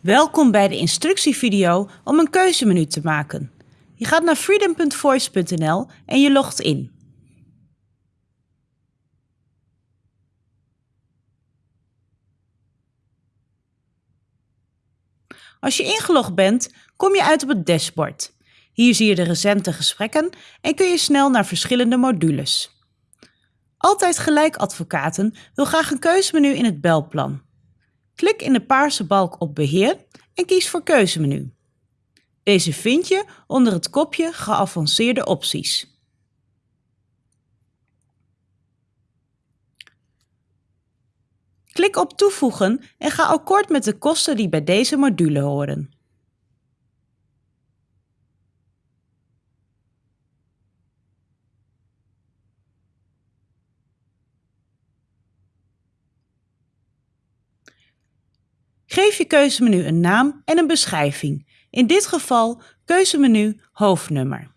Welkom bij de instructievideo om een keuzemenu te maken. Je gaat naar freedom.voice.nl en je logt in. Als je ingelogd bent, kom je uit op het dashboard. Hier zie je de recente gesprekken en kun je snel naar verschillende modules. Altijd Gelijk Advocaten wil graag een keuzemenu in het belplan. Klik in de paarse balk op Beheer en kies voor Keuzemenu. Deze vind je onder het kopje Geavanceerde opties. Klik op Toevoegen en ga akkoord met de kosten die bij deze module horen. Geef je keuzemenu een naam en een beschrijving. In dit geval keuzemenu hoofdnummer.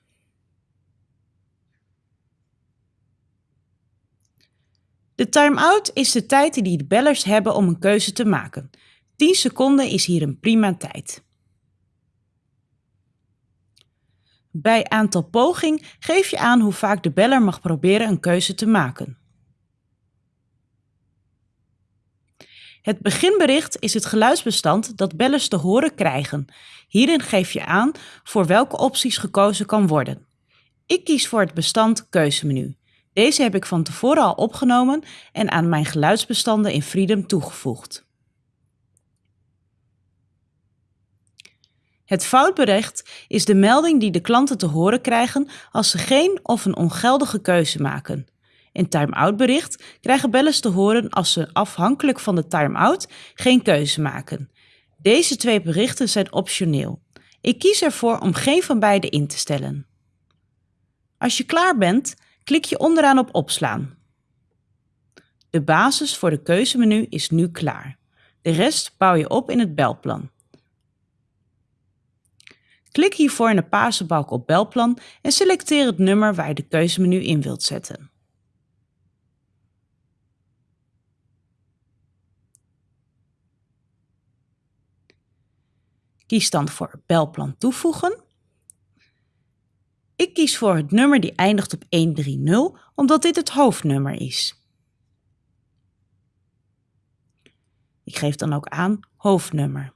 De time-out is de tijd die de bellers hebben om een keuze te maken. 10 seconden is hier een prima tijd. Bij aantal poging geef je aan hoe vaak de beller mag proberen een keuze te maken. Het beginbericht is het geluidsbestand dat bellers te horen krijgen. Hierin geef je aan voor welke opties gekozen kan worden. Ik kies voor het bestand keuzemenu. Deze heb ik van tevoren al opgenomen en aan mijn geluidsbestanden in Freedom toegevoegd. Het foutbericht is de melding die de klanten te horen krijgen als ze geen of een ongeldige keuze maken. In time-out bericht krijgen bellers te horen als ze afhankelijk van de time-out geen keuze maken. Deze twee berichten zijn optioneel. Ik kies ervoor om geen van beide in te stellen. Als je klaar bent, klik je onderaan op opslaan. De basis voor de keuzemenu is nu klaar. De rest bouw je op in het belplan. Klik hiervoor in de paarse balk op belplan en selecteer het nummer waar je de keuzemenu in wilt zetten. Kies dan voor belplan toevoegen. Ik kies voor het nummer die eindigt op 130, omdat dit het hoofdnummer is. Ik geef dan ook aan hoofdnummer.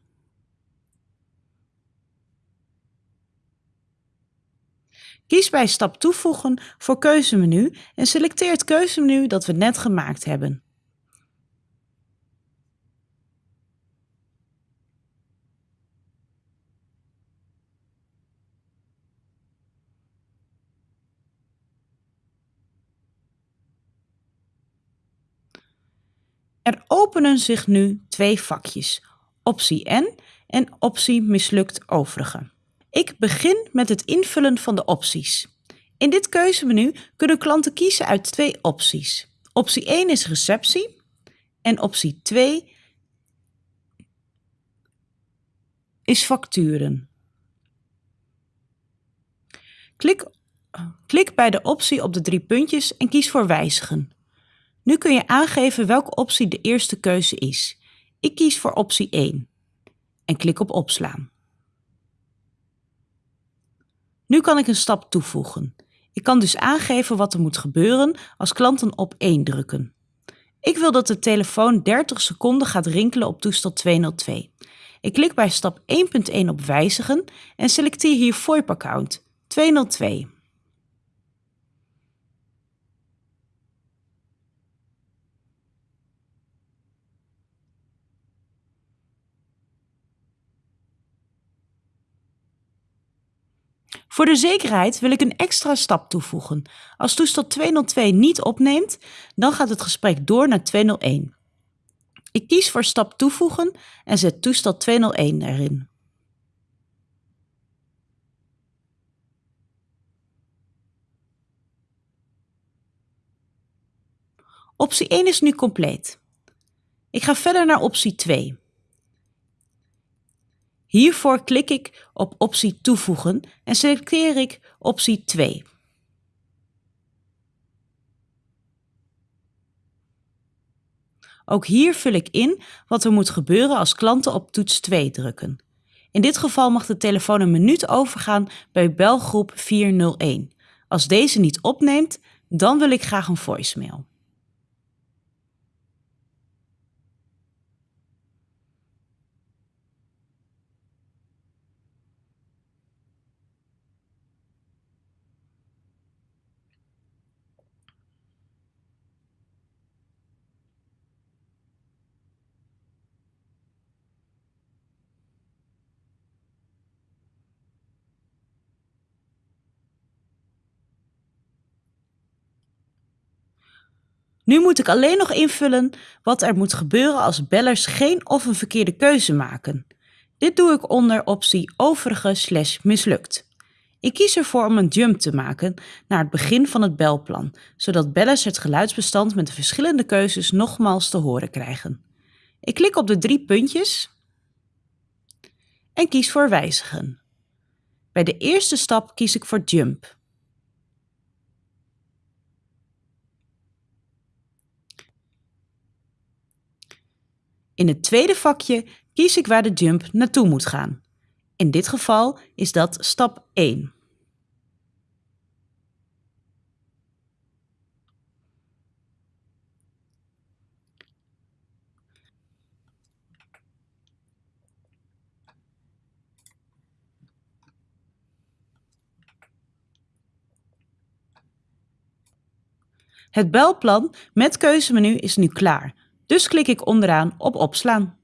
Kies bij stap toevoegen voor keuzemenu en selecteer het keuzemenu dat we net gemaakt hebben. Er openen zich nu twee vakjes, optie N en optie mislukt overige. Ik begin met het invullen van de opties. In dit keuzemenu kunnen klanten kiezen uit twee opties. Optie 1 is receptie en optie 2 is facturen. Klik, klik bij de optie op de drie puntjes en kies voor wijzigen. Nu kun je aangeven welke optie de eerste keuze is. Ik kies voor optie 1 en klik op opslaan. Nu kan ik een stap toevoegen. Ik kan dus aangeven wat er moet gebeuren als klanten op 1 drukken. Ik wil dat de telefoon 30 seconden gaat rinkelen op toestel 202. Ik klik bij stap 1.1 op wijzigen en selecteer hier VoIP account 202. Voor de zekerheid wil ik een extra stap toevoegen. Als toestel 202 niet opneemt, dan gaat het gesprek door naar 201. Ik kies voor stap toevoegen en zet toestel 201 erin. Optie 1 is nu compleet. Ik ga verder naar optie 2. Hiervoor klik ik op optie toevoegen en selecteer ik optie 2. Ook hier vul ik in wat er moet gebeuren als klanten op toets 2 drukken. In dit geval mag de telefoon een minuut overgaan bij belgroep 401. Als deze niet opneemt, dan wil ik graag een voicemail. Nu moet ik alleen nog invullen wat er moet gebeuren als bellers geen of een verkeerde keuze maken. Dit doe ik onder optie overige slash mislukt. Ik kies ervoor om een jump te maken naar het begin van het belplan, zodat bellers het geluidsbestand met de verschillende keuzes nogmaals te horen krijgen. Ik klik op de drie puntjes en kies voor wijzigen. Bij de eerste stap kies ik voor jump. In het tweede vakje kies ik waar de jump naartoe moet gaan. In dit geval is dat stap 1. Het belplan met keuzemenu is nu klaar, dus klik ik onderaan op opslaan.